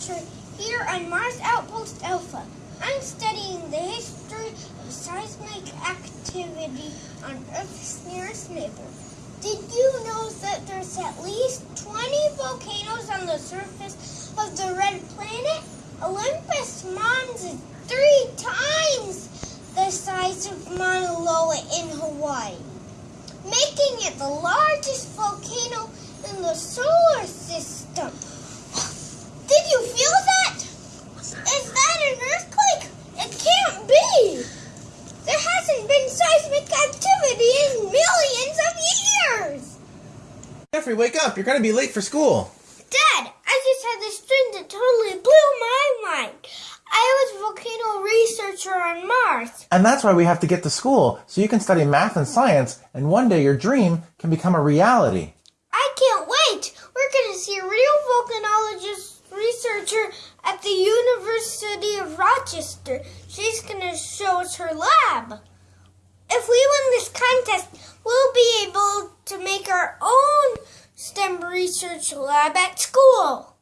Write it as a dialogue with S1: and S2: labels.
S1: here on Mars Outpost Alpha. I'm studying the history of seismic activity on Earth's nearest neighbor. Did you know that there's at least 20 volcanoes on the surface of the red planet? Olympus Mons is three times the size of Mauna Loa in Hawaii, making it the largest volcano in the solar system. Did you feel that? Is that an earthquake? It can't be. There hasn't been seismic activity in millions of years.
S2: Jeffrey, wake up. You're going to be late for school.
S1: Dad, I just had this dream that totally blew my mind. I was a volcano researcher on Mars.
S2: And that's why we have to get to school, so you can study math and science, and one day your dream can become a reality.
S1: I can't wait. We're going to see a real volcanologist researcher at the University of Rochester. She's going to show us her lab. Research lab at school.